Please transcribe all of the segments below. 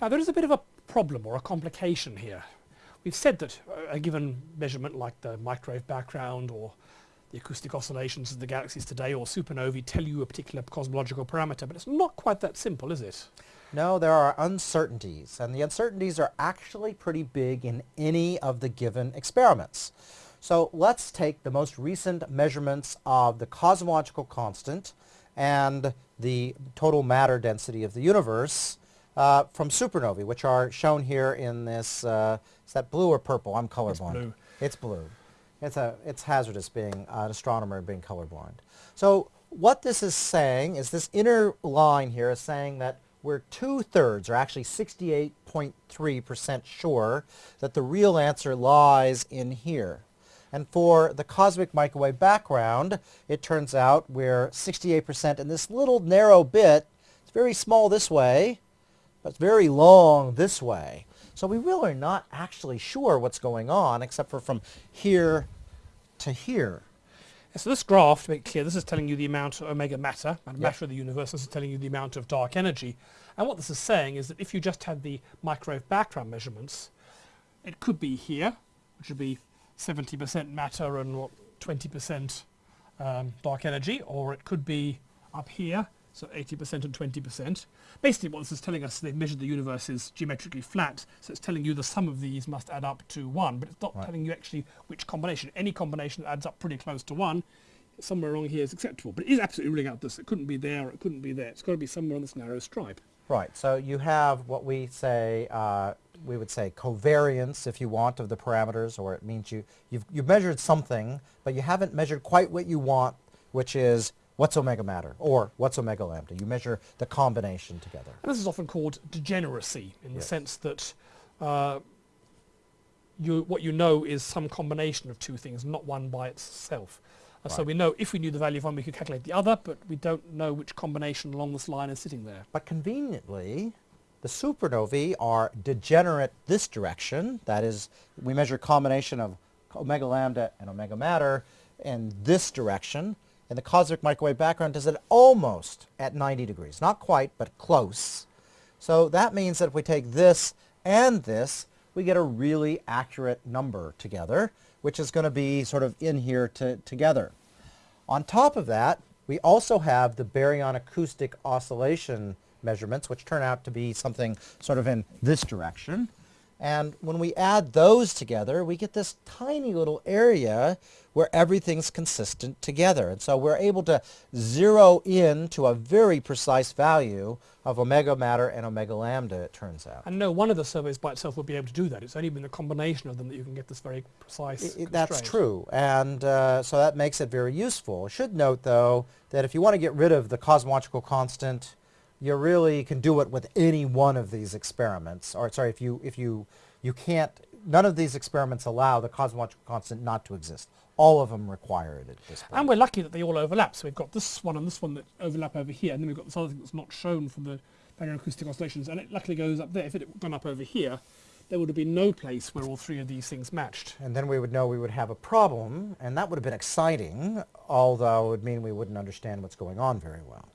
Now there is a bit of a problem or a complication here. We've said that a given measurement like the microwave background or the acoustic oscillations of the galaxies today or supernovae tell you a particular cosmological parameter, but it's not quite that simple, is it? No, there are uncertainties, and the uncertainties are actually pretty big in any of the given experiments. So let's take the most recent measurements of the cosmological constant and the total matter density of the universe uh, from supernovae, which are shown here in this, uh, is that blue or purple? I'm colorblind. It's blue. It's blue. It's, a, it's hazardous being uh, an astronomer and being colorblind. So what this is saying is this inner line here is saying that we're two-thirds, or actually 68.3% sure that the real answer lies in here. And for the cosmic microwave background, it turns out we're 68% in this little narrow bit. It's very small this way, but it's very long this way. So we really are not actually sure what's going on, except for from here to here. So this graph, to make clear, this is telling you the amount of omega matter, and Yep. matter of the universe, this is telling you the amount of dark energy. And what this is saying is that if you just had the microwave background measurements, it could be here, which would be 70% matter and what 20% um, dark energy, or it could be up here, so 80% and 20%. Basically what this is telling us, they've measured the universe is geometrically flat, so it's telling you the sum of these must add up to 1, but it's not Right. telling you actually which combination. Any combination that adds up pretty close to 1, somewhere along here is acceptable. But it is absolutely ruling out this. It couldn't be there or it couldn't be there. It's got to be somewhere on this narrow stripe. Right, so you have what we say, uh, we would say covariance, if you want, of the parameters, or it means you, you've, you've measured something, but you haven't measured quite what you want, which is what's omega matter, or what's omega lambda. You measure the combination together. And this is often called degeneracy in the Yes. sense that uh, you, what you know is some combination of two things, not one by itself. Uh, So we know if we knew the value of one, we could calculate the other, but we don't know which combination along this line is sitting there. But conveniently, the supernovae are degenerate this direction. That is, we measure combination of omega lambda and omega matter in this direction. And the cosmic microwave background does it almost at 90 degrees. Not quite, but close. So that means that if we take this and this, we get a really accurate number together, which is going to be sort of in here to, together. On top of that, we also have the baryon acoustic oscillation measurements, which turn out to be something sort of in this direction. And when we add those together, we get this tiny little area where everything's consistent together. And so we're able to zero in to a very precise value of omega matter and omega lambda, it turns out. And no one of the surveys by itself would be able to do that. It's only been the combination of them that you can get this very precise I- I- That's true, and uh, so that makes it very useful. I should note, though, that if you want to get rid of the cosmological constant, you really can do it with any one of these experiments. Or sorry, if you if you you can't, none of these experiments allow the cosmological constant not to exist. All of them require it at this point. And we're lucky that they all overlap. So we've got this one and this one that overlap over here, and then we've got this other thing that's not shown from the acoustic oscillations, and it luckily goes up there. If it had gone up over here, there would have been no place where all three of these things matched. and then we would know we would have a problem, and that would have been exciting, although it would mean we wouldn't understand what's going on very well.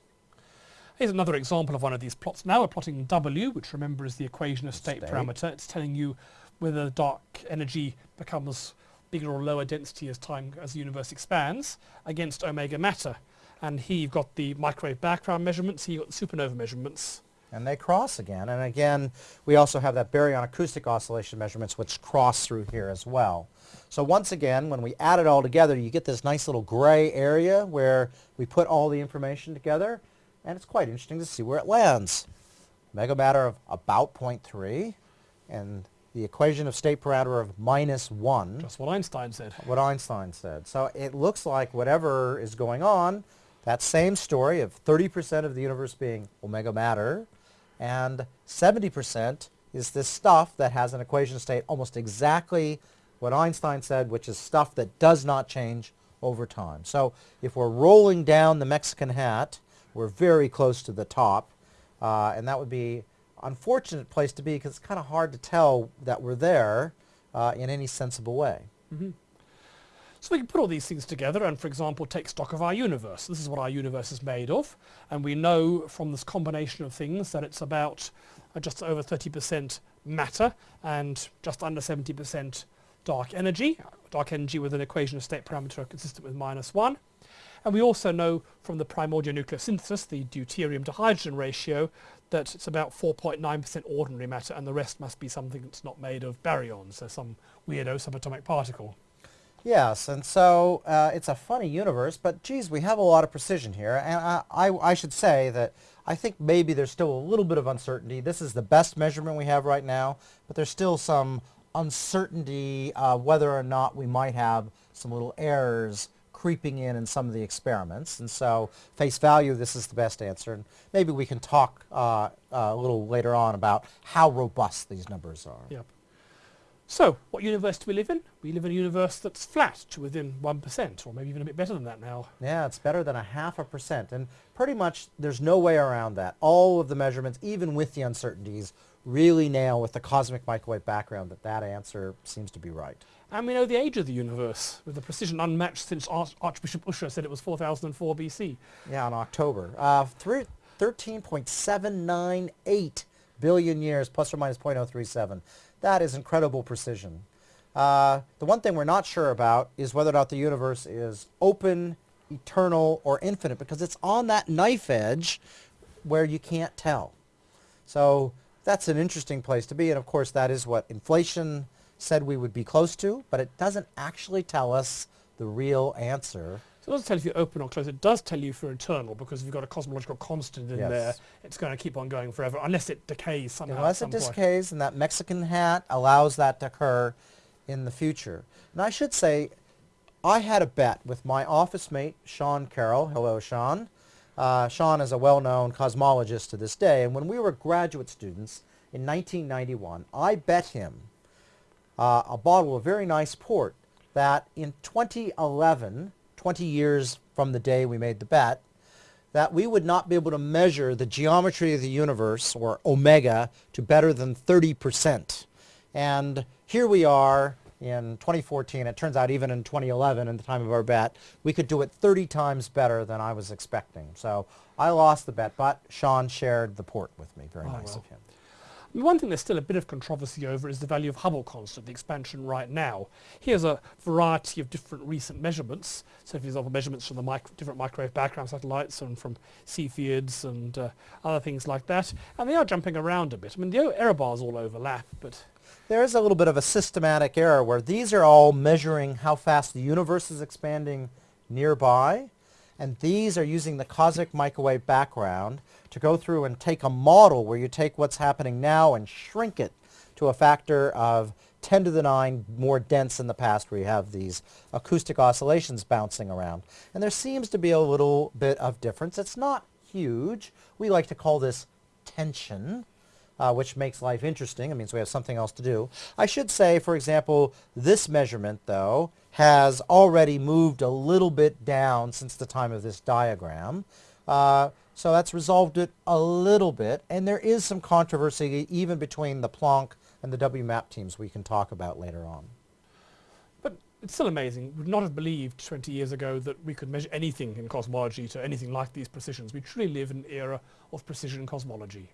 Here's another example of one of these plots. Now we're plotting W, which remember is the equation of state, State. parameter. It's telling you whether dark energy becomes bigger or lower density as time as the universe expands against omega matter. And here you've got the microwave background measurements, here you've got the supernova measurements. and they cross again. And again, we also have that baryon acoustic oscillation measurements which cross through here as well. So once again, when we add it all together, you get this nice little gray area where we put all the information together, and it's quite interesting to see where it lands. Mega matter of about 0.3, and the equation of state parameter of minus 1 Just what Einstein said. what Einstein said. So it looks like whatever is going on, that same story of 30% of the universe being omega matter and 70% is this stuff that has an equation state almost exactly what Einstein said, which is stuff that does not change over time. So if we're rolling down the Mexican hat, we're very close to the top, uh, and that would be unfortunate place to be because it's kind of hard to tell that we're there uh, in any sensible way. So we can put all these things together and, for example, take stock of our universe. This is what our universe is made of. And we know from this combination of things that it's about are just over 30% matter and just under 70% dark energy, dark energy with an equation of state parameter consistent with minus 1. And we also know from the primordial nucleosynthesis, the deuterium to hydrogen ratio, that it's about 4.9% ordinary matter and the rest must be something that's not made of baryons, so some weirdo subatomic particle. Yes, and so uh, it's a funny universe, but geez, we have a lot of precision here, and I, I, I, should say that I think maybe there's still a little bit of uncertainty. This is the best measurement we have right now, but there's still some uncertainty uh, whether or not we might have some little errors creeping in in some of the experiments. And so face value, this is the best answer. And maybe we can talk uh, uh, a little later on about how robust these numbers are. Yep. So, what universe do we live in? We live in a universe that's flat to within 1%, or maybe even a bit better than that now. Yeah, it's better than a half a percent. And pretty much there's no way around that. All of the measurements, even with the uncertainties, really nail with the cosmic microwave background that that answer seems to be right. And we know the age of the universe with a precision unmatched since Arch Archbishop Ussher said it was 4004 BC. Yeah, in October. Uh, 13.798 billion years plus or minus 0.037. That is incredible precision. Uh, the one thing we're not sure about is whether or not the universe is open, eternal, or infinite because it's on that knife edge where you can't tell. So that's an interesting place to be and of course that is what inflation said we would be close to, but it doesn't actually tell us the real answer. So it doesn't tell you if you're open or closed. It does tell you if you're eternal because if you've got a cosmological constant in yes. there, it's going to keep on going forever unless it decays somehow. Unless it decays point. and that Mexican hat allows that to occur in the future. And I should say, I had a bet with my office mate, Sean Carroll. Hello, Sean. Uh, Sean is a well-known cosmologist to this day. And when we were graduate students in 1991, I bet him uh, a bottle of very nice port that in 2011 20 years from the day we made the bet, that we would not be able to measure the geometry of the universe, or omega, to better than 30%. And here we are in 2014. It turns out even in 2011, in the time of our bet, we could do it 30 times better than I was expecting. So I lost the bet, but Sean shared the port with me. Very oh, nice well. of him. One thing there's still a bit of controversy over is the value of Hubble constant, the expansion right now. Here's a variety of different recent measurements. So for example, measurements from the micro different microwave background satellites and from Cepheids and uh, other things like that. And they are jumping around a bit. I mean, the error bars all overlap, but... There is a little bit of a systematic error where these are all measuring how fast the universe is expanding nearby. And these are using the cosmic microwave background to go through and take a model where you take what's happening now and shrink it to a factor of 10 to the 9 more dense in the past where you have these acoustic oscillations bouncing around. And there seems to be a little bit of difference. It's not huge. We like to call this tension, uh, which makes life interesting. It means we have something else to do. I should say, for example, this measurement, though, has already moved a little bit down since the time of this diagram. Uh, so that's resolved it a little bit. And there is some controversy even between the Planck and the WMAP teams we can talk about later on. But it's still amazing. Would not have believed 20 years ago that we could measure anything in cosmology to anything like these precisions. We truly live in an era of precision cosmology.